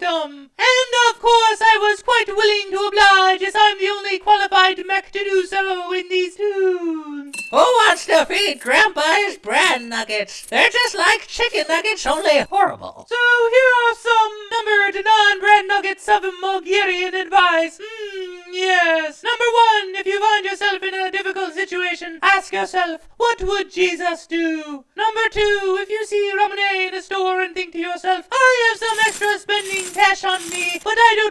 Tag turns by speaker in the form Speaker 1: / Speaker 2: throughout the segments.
Speaker 1: them. And of course I was quite willing to oblige as I'm the only qualified mech to do so in these tunes.
Speaker 2: Who wants to feed Grandpa his bran nuggets? They're just like chicken nuggets, only horrible.
Speaker 1: So here are some numbered non-bread nuggets of Mulgarian advice. Hmm, yes. Number one, if you find yourself in a difficult situation, ask yourself, what would Jesus do? Number two, if you see Ramune in a store and think to yourself,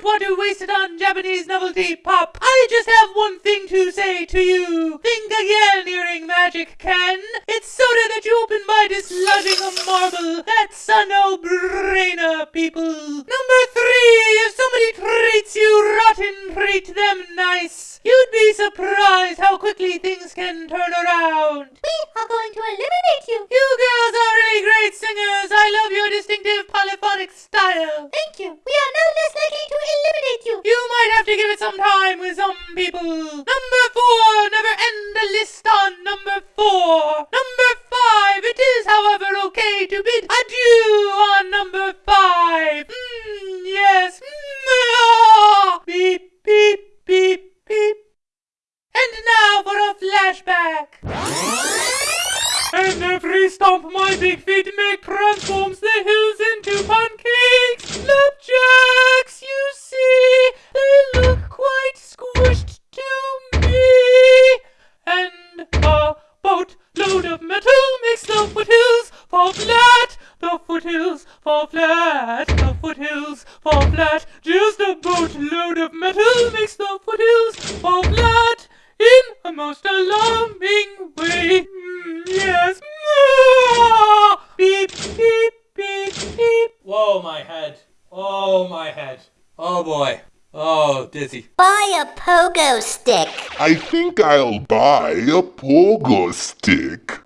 Speaker 1: want to waste it on Japanese novelty pop. I just have one thing to say to you. Think again, earring magic can. It's soda that you open by dislodging a marble. That's a no-brainer, people. Number three, if somebody treats you rotten, treat them nice. You'd be surprised how quickly things can turn around.
Speaker 3: We are going to eliminate you.
Speaker 1: You girls are really great singers. I love your distinctive polyphonic style.
Speaker 3: Thank you. We are to
Speaker 1: give it some time with some people. Number four, never end a list on number four. Number five, it is, however, okay to bid adieu on number five. Mm, yes. Mm. Beep, beep, beep, beep. And now for a flashback. And every stomp my big feet make transforms the hills into pancakes. Boatload of metal makes the foothills fall flat. The foothills fall flat. The foothills fall flat. Just a boatload of metal makes the foothills fall flat in a most alarming way. Mm, yes. Beep, beep, beep, beep.
Speaker 4: Whoa, my head. Oh, my head. Oh, boy. Oh, dizzy.
Speaker 3: Buy a pogo stick.
Speaker 5: I think I'll buy a pogo stick.